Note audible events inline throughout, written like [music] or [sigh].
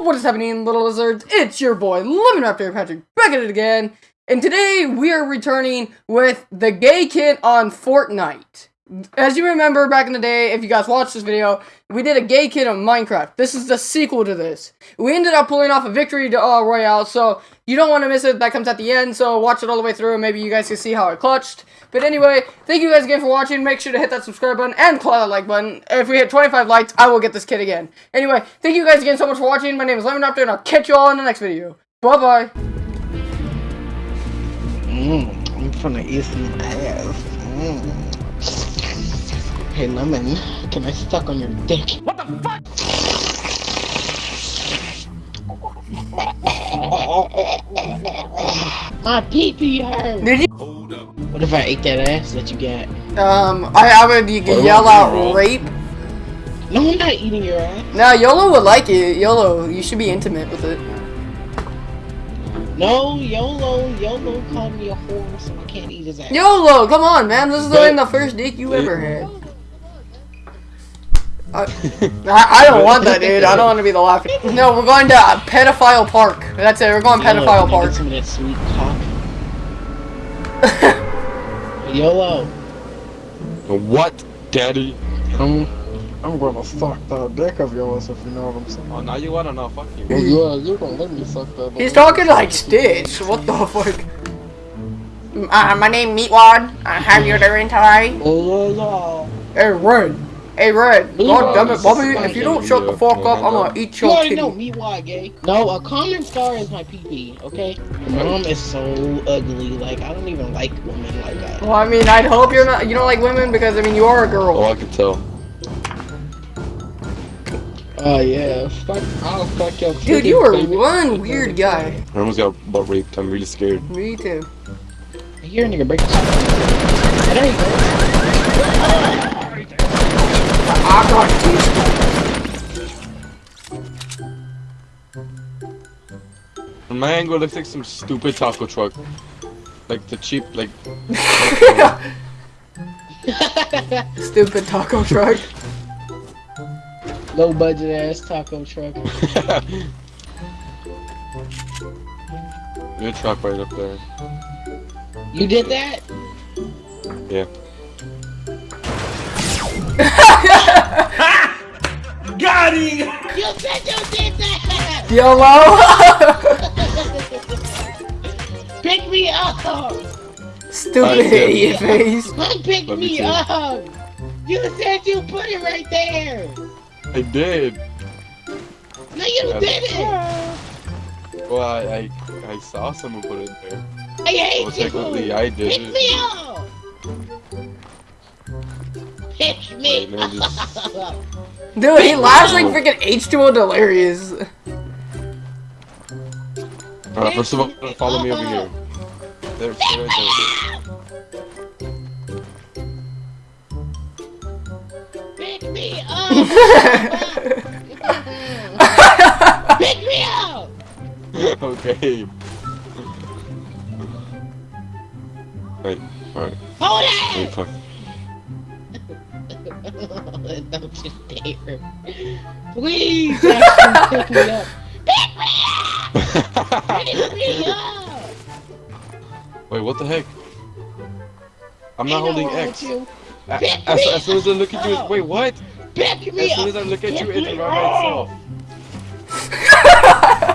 what is happening, little lizards? It's your boy, Lemon Raptor Patrick, back at it again. And today, we are returning with the gay kid on Fortnite. As you remember back in the day, if you guys watched this video, we did a gay kid on Minecraft. This is the sequel to this. We ended up pulling off a victory to uh, royale, so you don't want to miss it. That comes at the end, so watch it all the way through. Maybe you guys can see how I clutched. But anyway, thank you guys again for watching. Make sure to hit that subscribe button and clap that like button. If we hit 25 likes, I will get this kid again. Anyway, thank you guys again so much for watching. My name is Lemon Raptor, and I'll catch you all in the next video. Bye-bye. Mmm, I'm from the eastern ass. Mmm. Hey Lemon, can I suck on your dick? What the fuck? My pee pee hurt. Did you? What if I ate that ass that you got? Um, I, I would you can yell out rape. No, I'm not eating your ass. No, YOLO would like it. YOLO, you should be intimate with it. No, YOLO, YOLO called me a whore, so I can't eat his ass. YOLO, come on, man. This is But- like the first dick you ever had. I, I I don't want that, dude. I don't want to be the laughing. No, we're going to uh, Pedophile Park. That's it. We're going YOLO, Pedophile can Park. Get some of that sweet cock. [laughs] YOLO. What, daddy? I'm, I'm gonna suck that dick of yours if you know what I'm saying. Oh, now you wanna know? Fuck you. Well, yeah, you're gonna let me suck that. He's talking like Stitch. What the fuck? Uh, my name Meatwad. Uh, how you [laughs] doing today? Oh, yeah, Hey, Red. Hey, Red. God damn it, Bobby. If you don't shut the fuck up, I'm gonna eat your You your already know titty. me why, gay. No, a common star is my pee-pee, okay? My mom is so ugly, like, I don't even like women like that. Well, I mean, I'd hope you're not. You don't like women because I mean, you are a girl. Oh. I can tell. Oh, yeah. Fuck, I'll fuck your Dude, you are baby. one weird guy. I almost got butt raped. I'm really scared. Me too. I hear a nigga break. There you go. I got teeth. Man, go looks like some stupid taco truck. Like the cheap, like. [laughs] Stupid taco truck. Low budget ass taco truck. Your truck right up there. You did that? Yeah. [laughs] You said you did that! YOLO! Pick me up! Stupid I did. idiot face. Pick Let me me up! You said you put it right there! I did. No, you Yeah. didn't! Well, I, I, I saw someone put it there. I hate Well, you! technically, I did Pick it. me up! Pick me Wait, man, just- up! [laughs] Dude, he laughs like freaking H2O delirious. Alright, first of all, follow me over here. There, stay right Pick me up! Pick me up! okay. Wait, alright. Hold Wait, it! fuck. Don't you dare. Please, Jackson, pick me up. Pick me up! Pick me up! Wait, what the heck? I'm not holding wrong X. with you. A- Pick As, as soon as I look at you, wait, what? Pick me As soon as I look at you, Pick it me run by itself.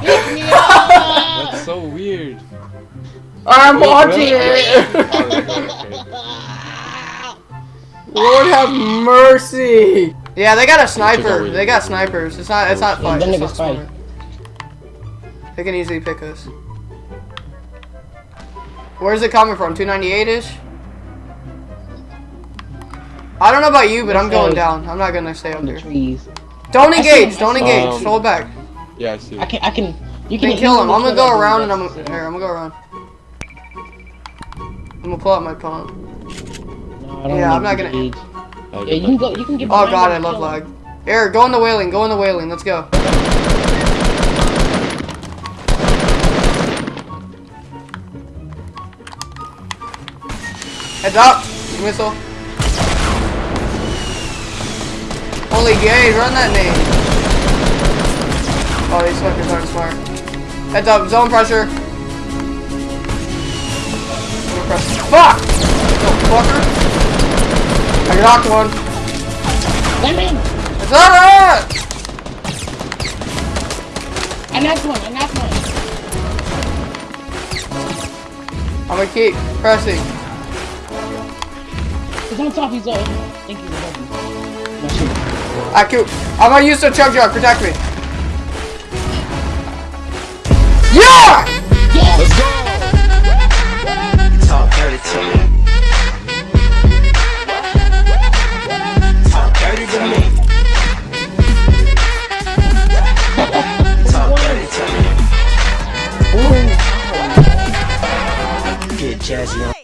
Pick me up! That's so weird. I'm watching it. Oh, [laughs] okay. Lord have mercy. Yeah, they got a sniper. They got snipers. It's not. It's not fun. them It's not smart. They can easily pick us. Where's it coming from? 298 ish. I don't know about you, but I'm going down. I'm not gonna stay up From the trees. Don't engage. Don't engage. Hold back. Yeah, I see. I can, I can, you can Then kill him. I'm gonna go around and I'm that's- here. I'm gonna go around. I'm gonna pull out my pump. No, I don't Yeah, I'm not gonna- engage. I'll oh, Yeah, get you can go, you can get Oh god, I love kill lag. him. Here, go in the whaling. Go in the whaling. Let's go. Heads up! Missile. Holy gay, run that name. Oh, these smart, good smart, smart. Heads up, zone pressure. Zone. Fuck! Oh, fucker. I knocked one. Let me in! It's alright! I knocked one, I knocked one. I'm gonna keep pressing. He's on top, he's on. Thank you, thank you. My shit. I can I'm gonna use the chug jug, protect me. Yeah! Yes! Let's go! jazzy on.